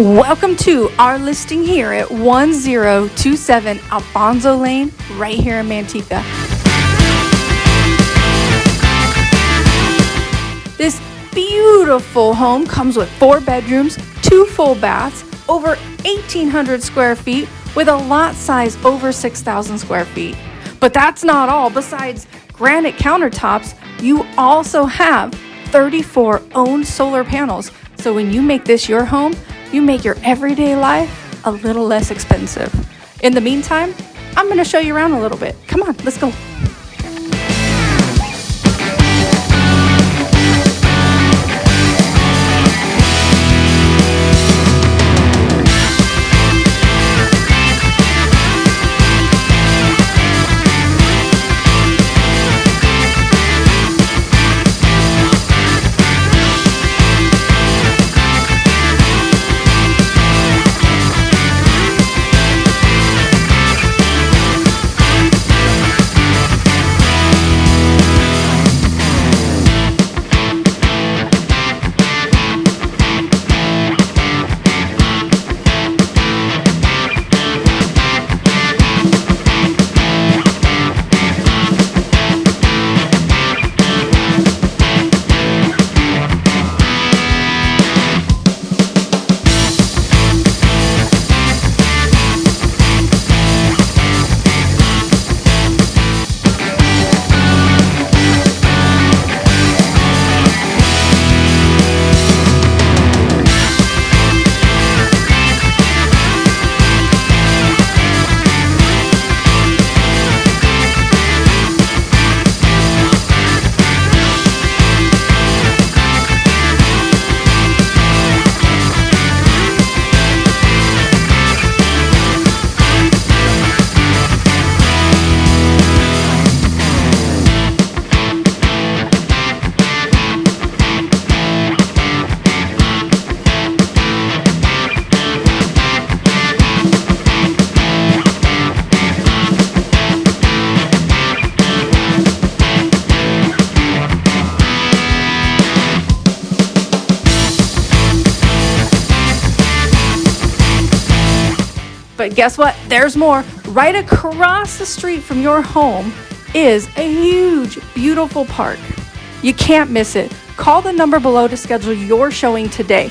Welcome to our listing here at 1027 Alfonso Lane, right here in Manteca. This beautiful home comes with four bedrooms, two full baths, over 1,800 square feet, with a lot size over 6,000 square feet. But that's not all. Besides granite countertops, you also have 34 owned solar panels. So when you make this your home, you make your everyday life a little less expensive. In the meantime, I'm to show you around a little bit. Come on, let's go. But guess what? There's more. Right across the street from your home is a huge, beautiful park. You can't miss it. Call the number below to schedule your showing today.